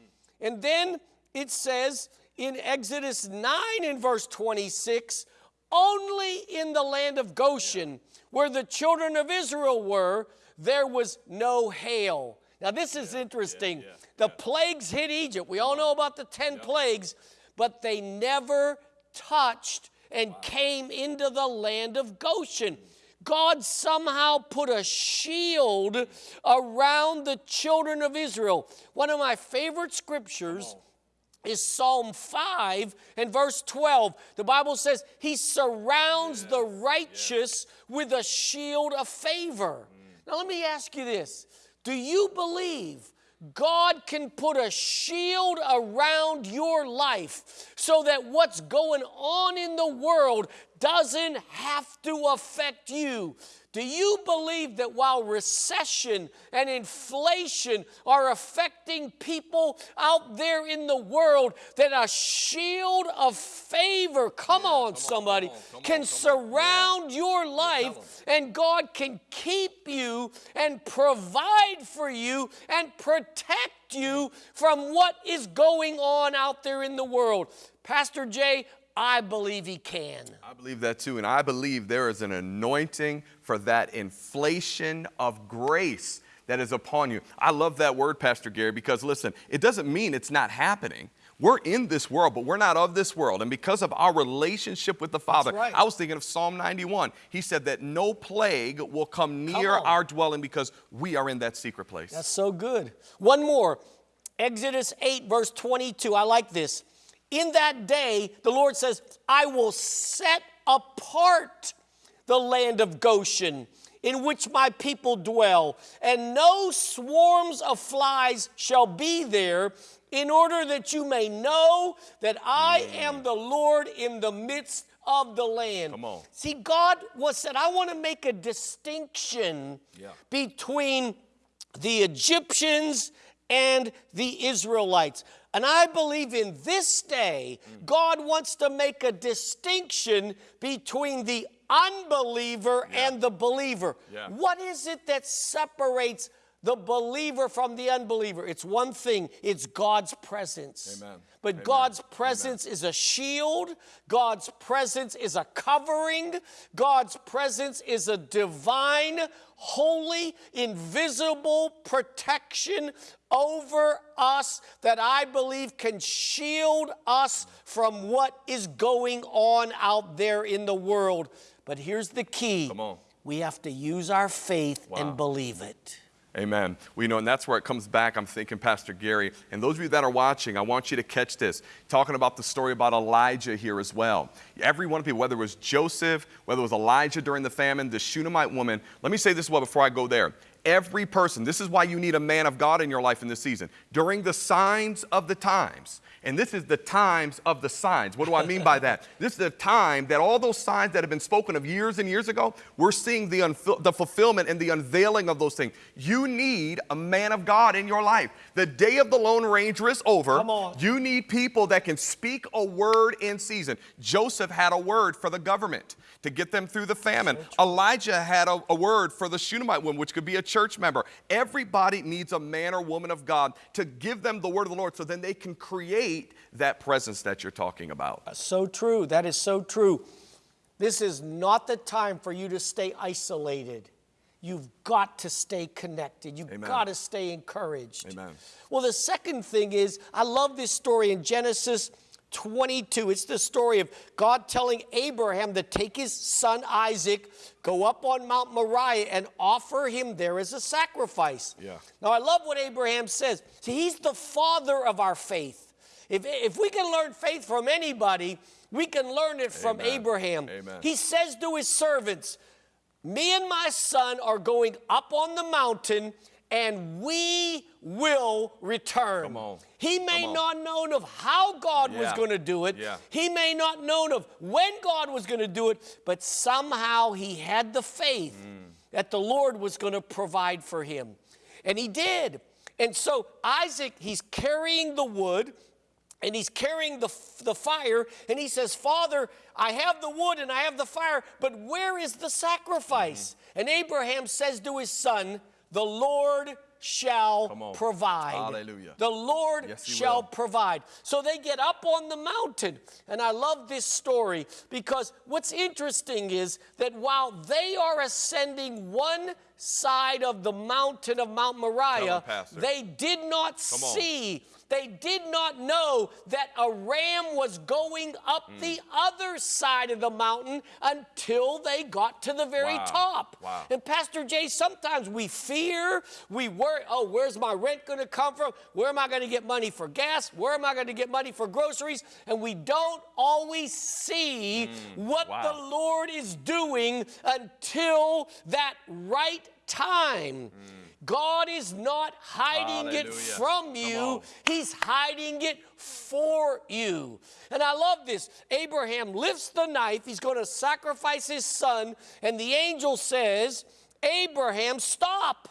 And then it says in Exodus 9 in verse 26 only in the land of Goshen, where the children of Israel were, there was no hail. Now, this is interesting. The plagues hit Egypt. We all know about the 10 plagues, but they never touched and came into the land of Goshen. God somehow put a shield around the children of Israel. One of my favorite scriptures is Psalm 5 and verse 12. The Bible says, He surrounds the righteous with a shield of favor. Now, let me ask you this Do you believe God can put a shield around your life so that what's going on in the world doesn't have to affect you? Do you believe that while recession and inflation are affecting people out there in the world, that a shield of favor, come on, somebody, can surround your life and God can keep you and provide for you and protect you from what is going on out there in the world? Pastor Jay, I believe he can. I believe that too. And I believe there is an anointing for that inflation of grace that is upon you. I love that word, Pastor Gary, because listen, it doesn't mean it's not happening. We're in this world, but we're not of this world. And because of our relationship with the Father, right. I was thinking of Psalm 91. He said that no plague will come near on. our dwelling because we are in that secret place. That's so good. One more Exodus 8, verse 22. I like this. In that day, the Lord says, I will set apart the land of Goshen in which my people dwell, and no swarms of flies shall be there, in order that you may know that I am the Lord in the midst of the land. Come on. See, God was said, I want to make a distinction Yeah. between the Egyptians and the Israelites. And I believe in this day, God wants to make a distinction between the unbeliever and the believer. Yeah. What is it that separates the believer from the unbeliever? It's one thing it's God's presence. Amen. But Amen. God's presence is a shield, God's presence is a covering, God's presence is a divine, holy, invisible protection over us that I believe can shield us from what is going on out there in the world. But here's the key we have to use our faith Wow. and believe it. Amen. You know, and that's where it comes back. I'm thinking, Pastor Gary, and those of you that are watching, I want you to catch this. Talking about the story about Elijah here as well. Every one of people, whether it was Joseph, whether it was Elijah during the famine, the Shunammite woman, let me say this well before I go there. Every person, this is why you need a man of God in your life in this season. During the signs of the times, and this is the times of the signs. What do I mean by that? This is the time that all those signs that have been spoken of years and years ago, we're seeing the, the fulfillment and the unveiling of those things. You need a man of God in your life. The day of the Lone Ranger is over. Come on. You need people that can speak a word in season. Joseph had a word for the government to get them through the famine. Elijah had a, a word for the Shunammite woman, which could be a church member. Everybody needs a man or woman of God to give them the word of the Lord so then they can create that presence that you're talking about. So true. That is so true. This is not the time for you to stay isolated. You've got to stay connected. You've Amen. got to stay encouraged. Amen. Well, the second thing is, I love this story in Genesis 22. It's the story of God telling Abraham to take his son Isaac, go up on Mount Moriah, and offer him there as a sacrifice. Yeah. Now, I love what Abraham says. See, he's the father of our faith. If, if we can learn faith from anybody, we can learn it from Amen. Abraham. Amen. He says to his servants, Me and my son are going up on the mountain and we will return. Come on. He may on. not known of how God was going to do it. Yeah. He may not known of when God was going to do it, but somehow he had the faith Mm. that the Lord was going to provide for him. And he did. And so Isaac, he's carrying the wood and he's carrying the, the fire and he says father i have the wood and i have the fire but where is the sacrifice Mm-hmm. and abraham says to his son the lord shall provide. Hallelujah. the lord Yes, shall will. provide. So they get up on the mountain. And i love this story because what's interesting is that while they are ascending one side of the mountain of mount moriah they did not see they did not know that a ram was going up Hmm. the other side of the mountain until they got to the very Wow. top. Wow. And Pastor Jay, sometimes we fear, we worry, oh, where's my rent going to come from? Where am I going to get money for gas? Where am I going to get money for groceries? And we don't always see what Hmm. Wow. the Lord is doing until that right time. God is not hiding it Hmm. From you. He's hiding it for you. And I love this. Abraham lifts the knife. He's going to sacrifice his son. And the angel says, Abraham, stop.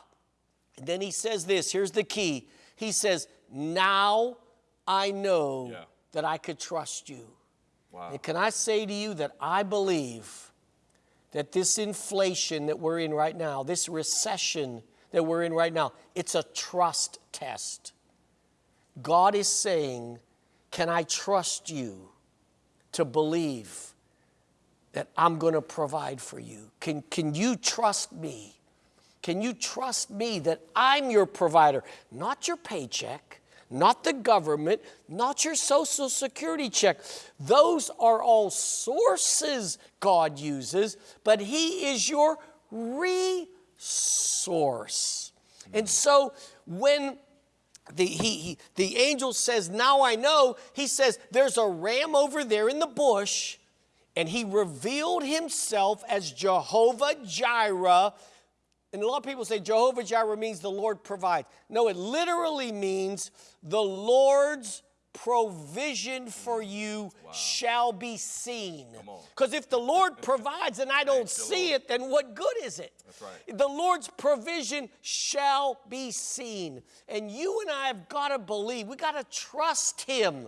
And then he says this here's the key. He says, Now I know Yeah. that I could trust you. Wow. And can I say to you that I believe that this inflation that we're in right now, this recession that we're in right now, it's a trust test. God is saying, Can I trust you to believe that I'm going to provide for you? Can, can you trust me? Can you trust me that I'm your provider? Not your paycheck, not the government, not your social security check. Those are all sources God uses, but He is your resource. And mm. so when the, he, he, the angel says, Now I know, he says, There's a ram over there in the bush, and he revealed himself as Jehovah Jireh. And a lot of people say Jehovah Jireh means the Lord provides. No, it literally means the Lord's provision for you shall be seen. Because if the Lord provides and I don't see Lord. it, then what good is it? That's right. The Lord's provision shall be seen. And you and I have got to believe, we got to trust Him.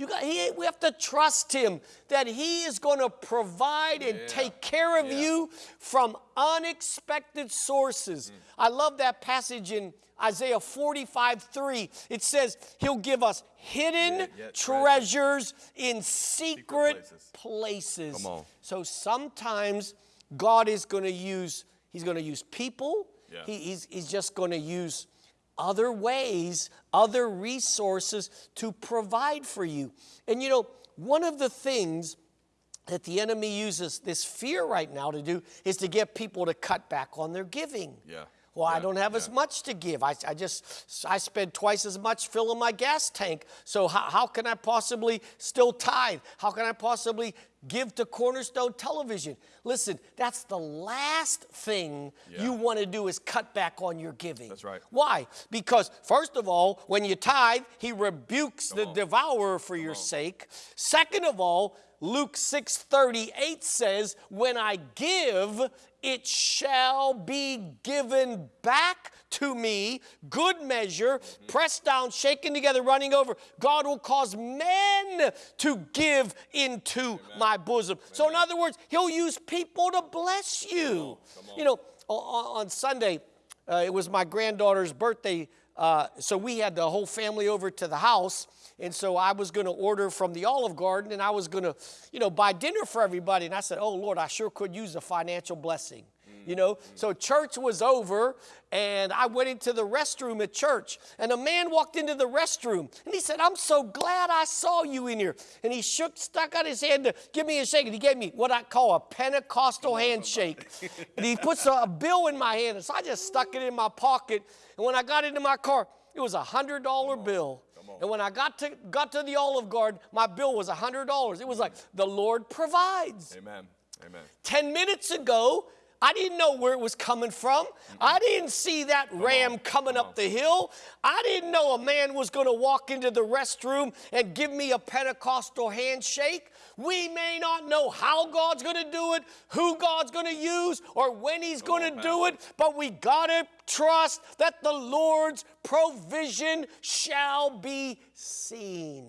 You got, he, we have to trust Him that He is going to provide and Yeah. take care of Yeah. you from unexpected sources. Mm. I love that passage in Isaiah 45 3. It says, He'll give us hidden Yeah, treasures in secret, places. places. On. So sometimes God is going to use, He's going to use people. He, he's, he's just going to use other ways, other resources to provide for you. And you know, one of the things that the enemy uses this fear right now to do is to get people to cut back on their giving. Yeah. Well, I don't have as much to give. I, I just, I spend twice as much filling my gas tank. So how, how can I possibly still tithe? How can I possibly give to Cornerstone Television? Listen, that's the last thing Yeah. you want to do is cut back on your giving. That's right. Why? Because first of all, when you tithe, he rebukes the on. devourer for your sake. Second of all, Luke 6:38 says, "When I give, it shall be given back to me, good measure, pressed down, shaken together, running over. God will cause men to give into my bosom." So in other words, he'll use people to bless you. You know, o- o- on Sunday, uh, it was my granddaughter's birthday, uh, so we had the whole family over to the house. And so I was going to order from the Olive Garden and I was going to, you know, buy dinner for everybody. And I said, oh, Lord, I sure could use a financial blessing. You know, so church was over and I went into the restroom at church and a man walked into the restroom and he said, I'm so glad I saw you in here. And he shook, stuck out his hand to give me a shake and he gave me what I call a Pentecostal handshake. and he puts a, a bill in my hand. And so I just stuck it in my pocket. And when I got into my car, it was a hundred dollar bill. And when I got to got to the Olive Garden, my bill was a hundred dollars. It was like the Lord provides. Amen. Amen. 10 minutes ago, I didn't know where it was coming from. I didn't see that ram coming up the hill. I didn't know a man was going to walk into the restroom and give me a Pentecostal handshake. We may not know how God's going to do it, who God's going to use, or when He's going to do it, but we got to trust that the Lord's provision shall be seen.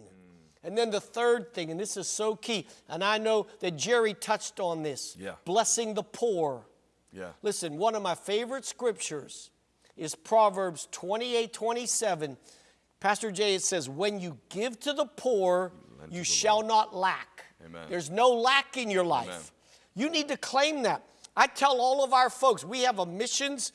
And then the third thing, and this is so key, and I know that Jerry touched on this Yeah. blessing the poor. Yeah. Listen, one of my favorite scriptures is Proverbs 28 27. Pastor Jay, it says, When you give to the poor, you the shall not lack. Amen. There's no lack in your life. Amen. You need to claim that. I tell all of our folks, we have a missions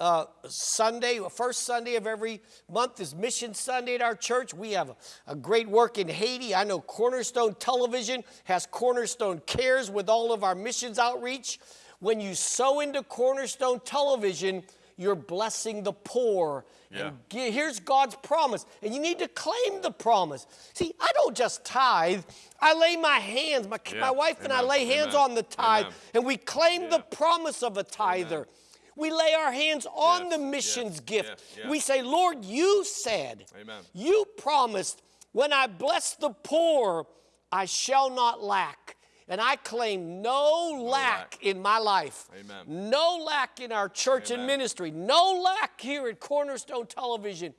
uh, Sunday, the first Sunday of every month is Mission Sunday at our church. We have a, a great work in Haiti. I know Cornerstone Television has Cornerstone Cares with all of our missions outreach. When you sow into Cornerstone Television, you're blessing the poor. Yeah. And here's God's promise, and you need to claim the promise. See, I don't just tithe, I lay my hands, my, Yeah. my wife and I lay hands Amen. on the tithe, Amen. and we claim the promise of a tither. We lay our hands on Yes, the missions yes, gift. yes. We say, Lord, you said, Amen. you promised, when I bless the poor, I shall not lack. And I claim no, lack, lack. in my life. Amen. No lack in our church and ministry. No lack here at Cornerstone Television.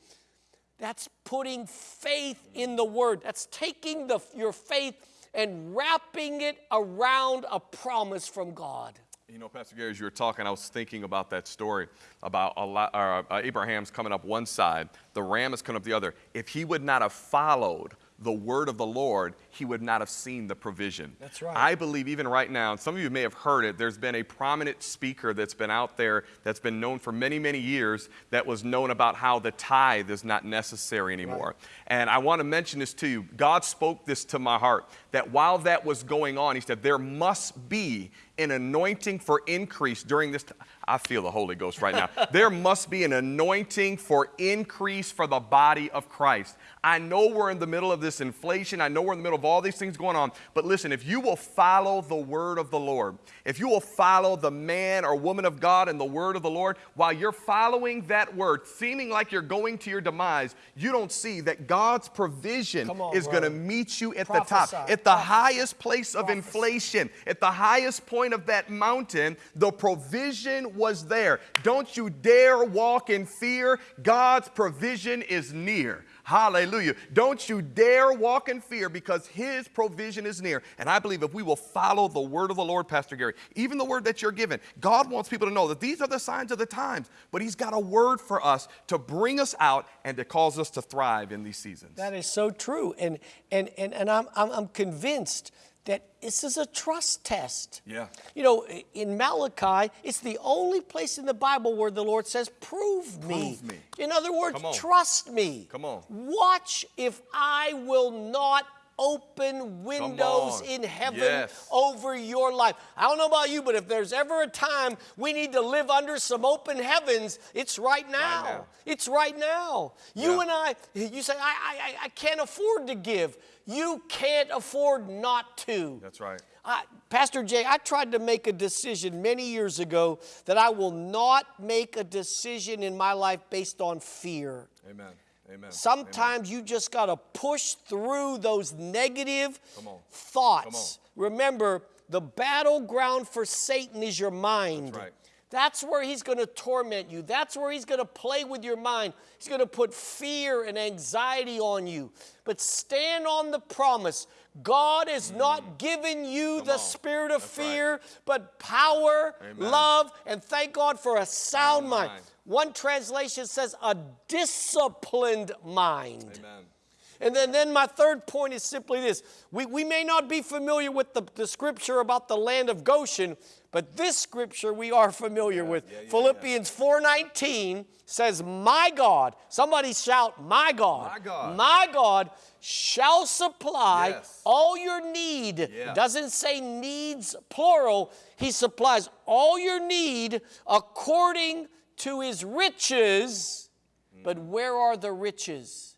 That's putting faith in the word. That's taking the, your faith and wrapping it around a promise from God. You know, Pastor Gary, as you were talking, I was thinking about that story about a lot, uh, Abraham's coming up one side, the ram is coming up the other. If he would not have followed the word of the Lord, he would not have seen the provision. That's right. I believe even right now, and some of you may have heard it, there's been a prominent speaker that's been out there that's been known for many, many years that was known about how the tithe is not necessary anymore. And I want to mention this to you. God spoke this to my heart that while that was going on, He said, there must be an anointing for increase during this time. I feel the Holy Ghost right now. there must be an anointing for increase for the body of Christ. I know we're in the middle of this inflation. I know we're in the middle of all these things going on. But listen, if you will follow the word of the Lord, if you will follow the man or woman of God and the word of the Lord, while you're following that word, seeming like you're going to your demise, you don't see that God's provision on, is going to meet you at Prophesy. the top, at the Prophesy. highest place of Prophesy. inflation, at the highest point of that mountain. The provision was there. Don't you dare walk in fear. God's provision is near. Hallelujah. Don't you dare walk in fear because his provision is near. And I believe if we will follow the word of the Lord, Pastor Gary, even the word that you're given, God wants people to know that these are the signs of the times, but he's got a word for us to bring us out and to cause us to thrive in these seasons. That is so true. And, and, and, and I'm, I'm, I'm convinced that this is a trust test. Yeah. You know, in Malachi, it's the only place in the Bible where the Lord says, Prove me. Prove me. In other words, trust me. Come on. Watch if I will not open windows in heaven Yes. over your life. I don't know about you, but if there's ever a time we need to live under some open heavens, it's right now. now. It's right now. You Yeah. and I, you say, I, I, I can't afford to give. You can't afford not to. That's right. I, Pastor Jay, I tried to make a decision many years ago that I will not make a decision in my life based on fear. Amen. Amen. Sometimes you just got to push through those negative Come thoughts. Remember, the battleground for Satan is your mind. That's right. That's where he's going to torment you. That's where he's going to play with your mind. He's going to put fear and anxiety on you. But stand on the promise. God has mm. not given you the on. spirit of That's right. fear, but power, Amen. love, and thank God for a sound Sound mind. mind. One translation says a disciplined mind. Amen. And then, then my third point is simply this. We, we may not be familiar with the, the scripture about the land of Goshen, but this scripture we are familiar with. yeah, yeah, Philippians 4.19 says, My God, somebody shout, My God, My God. my God shall supply Yes. all your need. Yeah. Doesn't say needs plural. He supplies all your need according to his riches. But mm. where are the riches?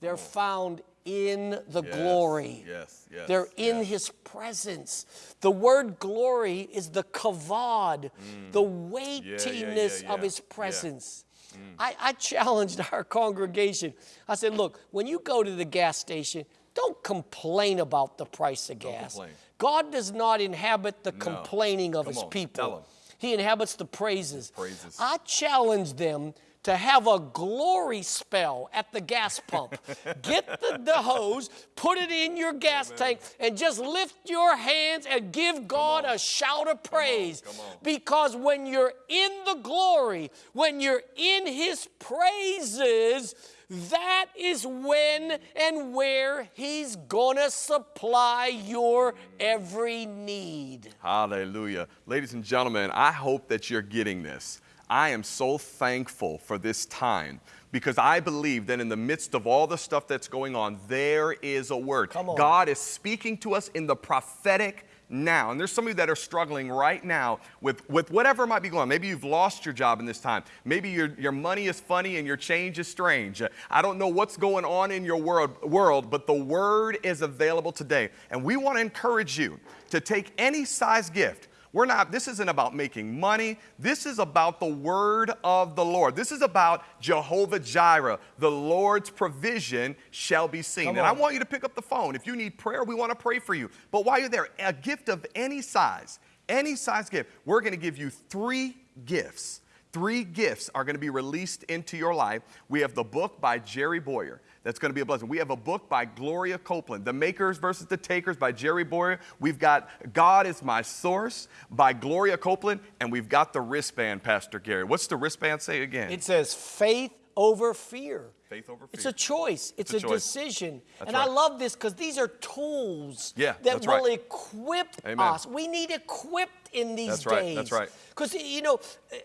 They're oh. found in the Yes, glory. yes, yes, They're in yes. his presence. The word glory is the kavod, mm. the weightiness yeah, of yeah, his yeah. presence. Mm. I, I challenged our congregation. I said, look, when you go to the gas station, don't complain about the price of gas. God does not inhabit the complaining of Come his on, people. He inhabits the praises. praises. I challenge them to have a glory spell at the gas pump. Get the, the hose, put it in your gas tank, and just lift your hands and give God a shout of praise. come on. Because when you're in the glory, when you're in His praises, that is when and where He's gonna supply your every need. Hallelujah. Ladies and gentlemen, I hope that you're getting this. I am so thankful for this time because I believe that in the midst of all the stuff that's going on, there is a word. God is speaking to us in the prophetic now. And there's some of you that are struggling right now with, with whatever might be going on. Maybe you've lost your job in this time. Maybe your, your money is funny and your change is strange. I don't know what's going on in your world, world, but the word is available today. And we want to encourage you to take any size gift. We're not, this isn't about making money. This is about the word of the Lord. This is about Jehovah Jireh. The Lord's provision shall be seen. And I want you to pick up the phone. If you need prayer, we want to pray for you. But while you're there, a gift of any size, any size gift, we're going to give you three gifts. Three gifts are going to be released into your life. We have the book by Jerry Bowyer. That's going to be a blessing. We have a book by Gloria Copeland, The Makers versus the Takers by Jerry Bowyer. We've got God is My Source by Gloria Copeland, and we've got the wristband, Pastor Gary. What's the wristband say again? It says faith over fear. Faith over It's a choice. It's, It's a, a choice. decision. That's and I love this because these are tools Yeah, that will right. equip Amen. us. We need equipped in these That's days. right, that's right. Because, you know,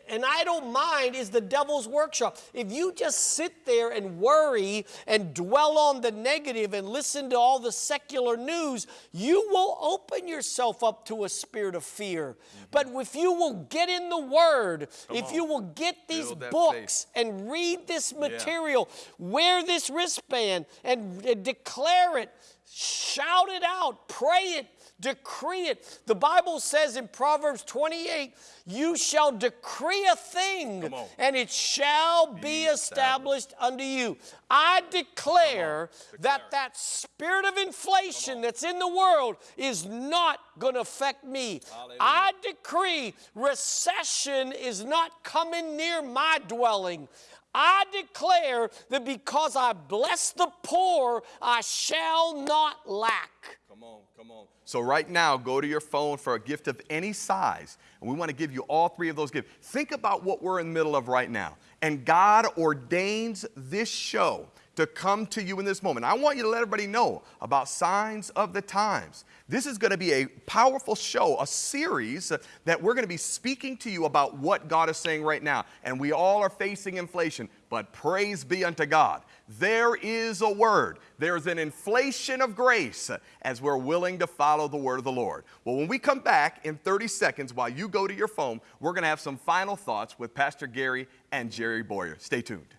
an idle mind is the devil's workshop. If you just sit there and worry and dwell on the negative and listen to all the secular news, you will open yourself up to a spirit of fear. Mm-hmm. But if you will get in the Word, Come if on. you will get these books faith. and read this material, yeah. wear this wristband and, and declare it, shout it out, pray it, decree it. The Bible says in Proverbs 28, you shall decree a thing and it shall be, be established, established unto you. I declare, declare, that that spirit of inflation that's in the world is not going to affect me. Hallelujah. I decree recession is not coming near my dwelling. I declare that because I bless the poor, I shall not lack. Come on, come on. So, right now, go to your phone for a gift of any size, and we want to give you all three of those gifts. Think about what we're in the middle of right now. And God ordains this show to come to you in this moment. I want you to let everybody know about signs of the times. This is going to be a powerful show, a series that we're going to be speaking to you about what God is saying right now. And we all are facing inflation, but praise be unto God. There is a word. There's an inflation of grace as we're willing to follow the word of the Lord. Well, when we come back in 30 seconds while you go to your phone, we're going to have some final thoughts with Pastor Gary and Jerry Bowyer. Stay tuned.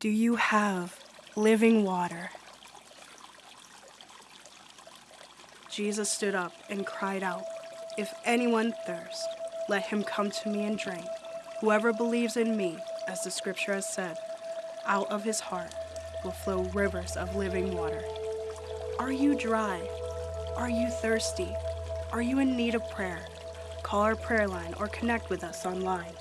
Do you have living water? Jesus stood up and cried out, If anyone thirst, let him come to me and drink. Whoever believes in me, as the scripture has said, out of his heart will flow rivers of living water. Are you dry? Are you thirsty? Are you in need of prayer? Call our prayer line or connect with us online.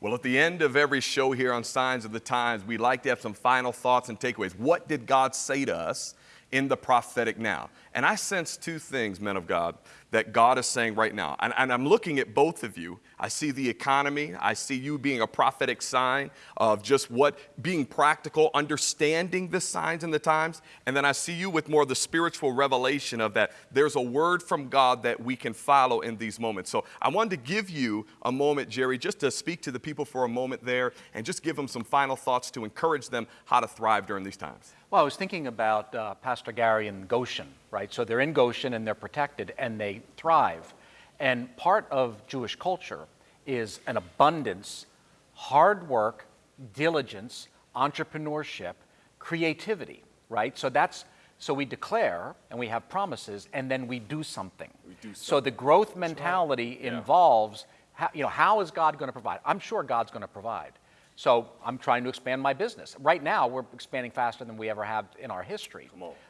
Well, at the end of every show here on Signs of the Times, we like to have some final thoughts and takeaways. What did God say to us in the prophetic now? And I sense two things, men of God, that God is saying right now. And, and, I'm looking at both of you. I see the economy. I see you being a prophetic sign of just what being practical, understanding the signs and the times. And then I see you with more of the spiritual revelation of that there's a word from God that we can follow in these moments. So I wanted to give you a moment, Jerry, just to speak to the people for a moment there and just give them some final thoughts to encourage them how to thrive during these times. Well, I was thinking about uh, Pastor Gary and Goshen, right? So they're in Goshen and they're protected and they thrive. And part of Jewish culture is an abundance, hard work, diligence, entrepreneurship, creativity, right? So that's so we declare and we have promises and then we do something. We do something. So the growth mentality right. involves how, you know how is God going to provide? I'm sure God's going to provide. So I'm trying to expand my business. Right now, we're expanding faster than we ever have in our history.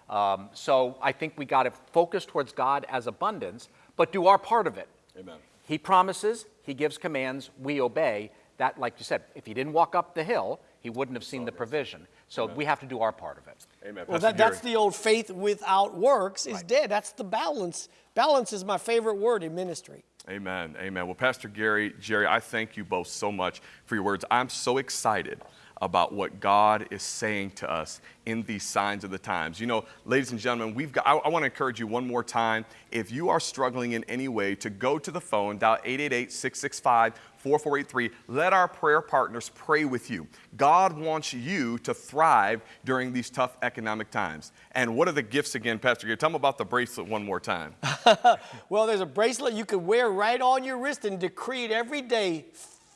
Um, so I think we got to focus towards God as abundance, but do our part of it. Amen. He promises, He gives commands, we obey. That, like you said, if He didn't walk up the hill, He wouldn't have seen the provision. So Amen. we have to do our part of it. Amen. Well, that, that's the old faith without works is right. dead. That's the balance. Balance is my favorite word in ministry. Amen. Amen. Well, Pastor Gary, Jerry, I thank you both so much for your words. I'm so excited about what God is saying to us in these signs of the times. You know, ladies and gentlemen, we've got, I, I want to encourage you one more time. If you are struggling in any way, to go to the phone, dial 888 665 4483. Let our prayer partners pray with you. God wants you to thrive during these tough economic times. And what are the gifts again, Pastor Gary? Tell them about the bracelet one more time. well, there's a bracelet you can wear right on your wrist and decree it every day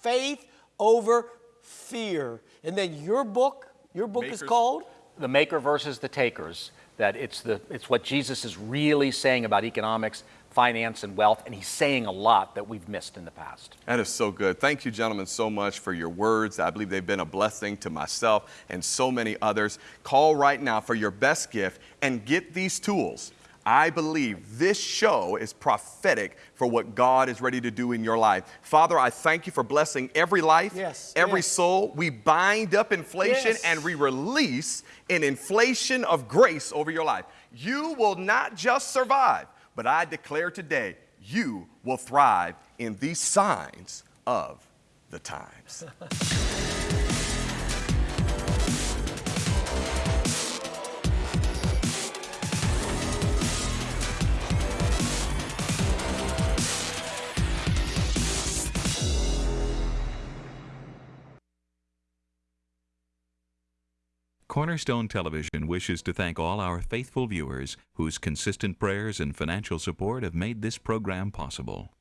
faith over fear. And then your book, your book Makers. is called? The Maker versus the Takers. That it's, the, it's what Jesus is really saying about economics, finance, and wealth, and he's saying a lot that we've missed in the past. That is so good. Thank you, gentlemen, so much for your words. I believe they've been a blessing to myself and so many others. Call right now for your best gift and get these tools. I believe this show is prophetic for what God is ready to do in your life. Father, I thank you for blessing every life, yes, every yes. soul. We bind up inflation yes. and we release an inflation of grace over your life. You will not just survive, but I declare today, you will thrive in these signs of the times. Cornerstone Television wishes to thank all our faithful viewers whose consistent prayers and financial support have made this program possible.